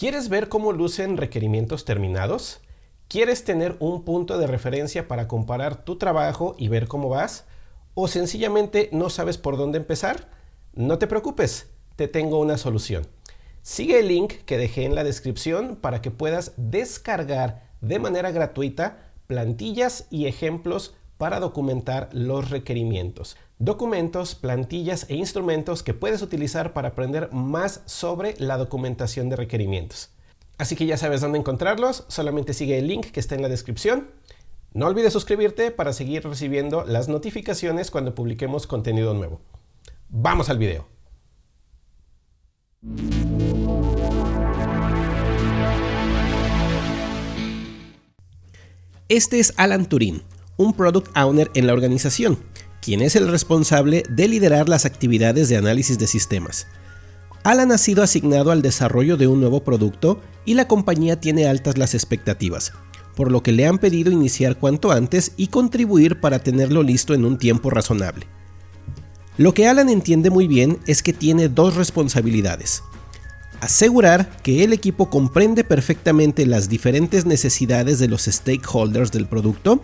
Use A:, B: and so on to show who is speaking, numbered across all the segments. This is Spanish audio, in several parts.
A: ¿Quieres ver cómo lucen requerimientos terminados? ¿Quieres tener un punto de referencia para comparar tu trabajo y ver cómo vas? ¿O sencillamente no sabes por dónde empezar? No te preocupes, te tengo una solución. Sigue el link que dejé en la descripción para que puedas descargar de manera gratuita plantillas y ejemplos para documentar los requerimientos. Documentos, plantillas e instrumentos que puedes utilizar para aprender más sobre la documentación de requerimientos. Así que ya sabes dónde encontrarlos, solamente sigue el link que está en la descripción. No olvides suscribirte para seguir recibiendo las notificaciones cuando publiquemos contenido nuevo. ¡Vamos al video! Este es Alan Turin, un Product Owner en la organización, quien es el responsable de liderar las actividades de análisis de sistemas. Alan ha sido asignado al desarrollo de un nuevo producto y la compañía tiene altas las expectativas, por lo que le han pedido iniciar cuanto antes y contribuir para tenerlo listo en un tiempo razonable. Lo que Alan entiende muy bien es que tiene dos responsabilidades asegurar que el equipo comprende perfectamente las diferentes necesidades de los stakeholders del producto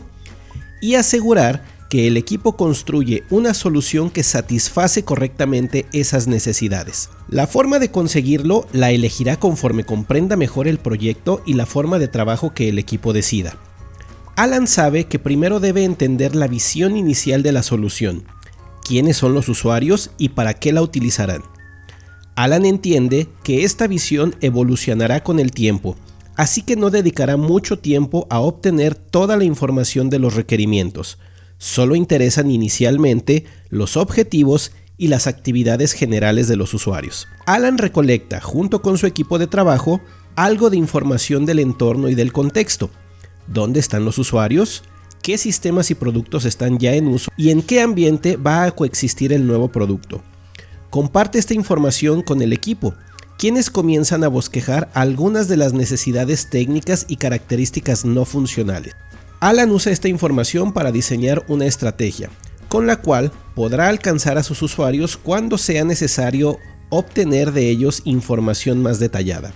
A: y asegurar que el equipo construye una solución que satisface correctamente esas necesidades. La forma de conseguirlo la elegirá conforme comprenda mejor el proyecto y la forma de trabajo que el equipo decida. Alan sabe que primero debe entender la visión inicial de la solución, quiénes son los usuarios y para qué la utilizarán. Alan entiende que esta visión evolucionará con el tiempo, así que no dedicará mucho tiempo a obtener toda la información de los requerimientos. Solo interesan inicialmente los objetivos y las actividades generales de los usuarios. Alan recolecta, junto con su equipo de trabajo, algo de información del entorno y del contexto. ¿Dónde están los usuarios? ¿Qué sistemas y productos están ya en uso? ¿Y en qué ambiente va a coexistir el nuevo producto? Comparte esta información con el equipo, quienes comienzan a bosquejar algunas de las necesidades técnicas y características no funcionales. Alan usa esta información para diseñar una estrategia, con la cual podrá alcanzar a sus usuarios cuando sea necesario obtener de ellos información más detallada.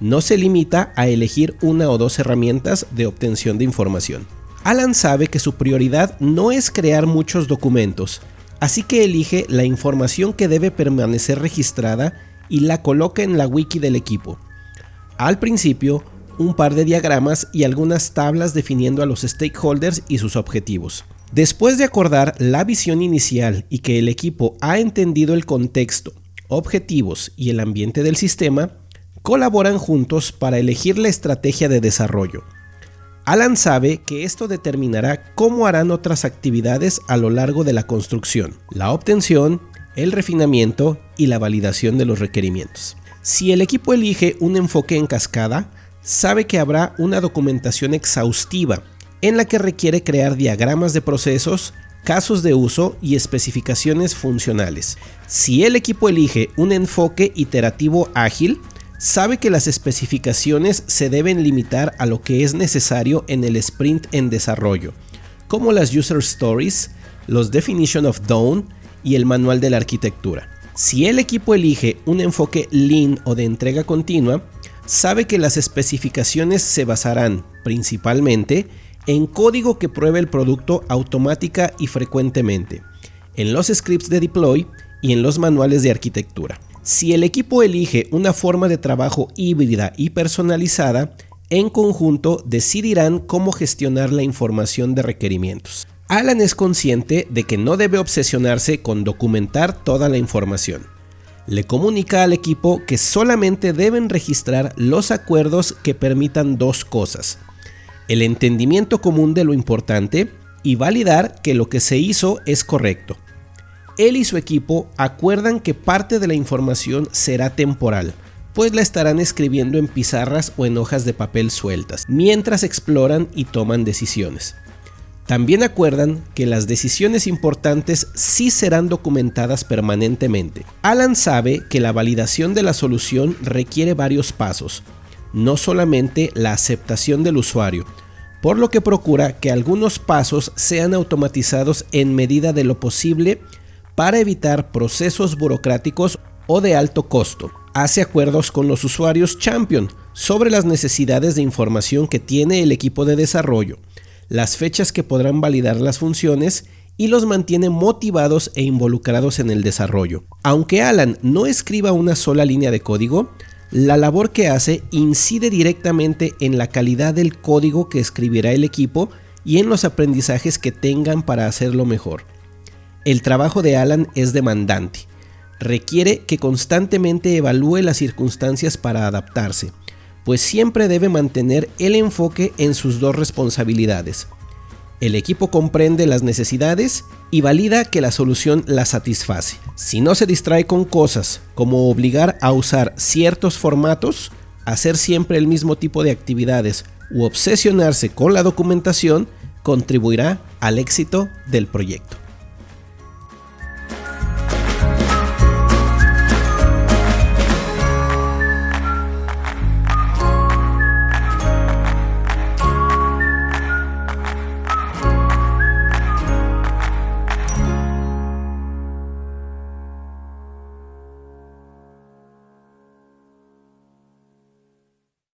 A: No se limita a elegir una o dos herramientas de obtención de información. Alan sabe que su prioridad no es crear muchos documentos, Así que elige la información que debe permanecer registrada y la coloca en la wiki del equipo. Al principio, un par de diagramas y algunas tablas definiendo a los stakeholders y sus objetivos. Después de acordar la visión inicial y que el equipo ha entendido el contexto, objetivos y el ambiente del sistema, colaboran juntos para elegir la estrategia de desarrollo. Alan sabe que esto determinará cómo harán otras actividades a lo largo de la construcción, la obtención, el refinamiento y la validación de los requerimientos. Si el equipo elige un enfoque en cascada, sabe que habrá una documentación exhaustiva en la que requiere crear diagramas de procesos, casos de uso y especificaciones funcionales. Si el equipo elige un enfoque iterativo ágil, sabe que las especificaciones se deben limitar a lo que es necesario en el sprint en desarrollo, como las user stories, los definition of done y el manual de la arquitectura. Si el equipo elige un enfoque lean o de entrega continua, sabe que las especificaciones se basarán principalmente en código que pruebe el producto automática y frecuentemente, en los scripts de deploy y en los manuales de arquitectura. Si el equipo elige una forma de trabajo híbrida y personalizada, en conjunto decidirán cómo gestionar la información de requerimientos. Alan es consciente de que no debe obsesionarse con documentar toda la información. Le comunica al equipo que solamente deben registrar los acuerdos que permitan dos cosas. El entendimiento común de lo importante y validar que lo que se hizo es correcto él y su equipo acuerdan que parte de la información será temporal, pues la estarán escribiendo en pizarras o en hojas de papel sueltas, mientras exploran y toman decisiones. También acuerdan que las decisiones importantes sí serán documentadas permanentemente. Alan sabe que la validación de la solución requiere varios pasos, no solamente la aceptación del usuario, por lo que procura que algunos pasos sean automatizados en medida de lo posible para evitar procesos burocráticos o de alto costo. Hace acuerdos con los usuarios Champion sobre las necesidades de información que tiene el equipo de desarrollo, las fechas que podrán validar las funciones y los mantiene motivados e involucrados en el desarrollo. Aunque Alan no escriba una sola línea de código, la labor que hace incide directamente en la calidad del código que escribirá el equipo y en los aprendizajes que tengan para hacerlo mejor. El trabajo de Alan es demandante. Requiere que constantemente evalúe las circunstancias para adaptarse, pues siempre debe mantener el enfoque en sus dos responsabilidades, el equipo comprende las necesidades y valida que la solución las satisface. Si no se distrae con cosas como obligar a usar ciertos formatos, hacer siempre el mismo tipo de actividades u obsesionarse con la documentación, contribuirá al éxito del proyecto.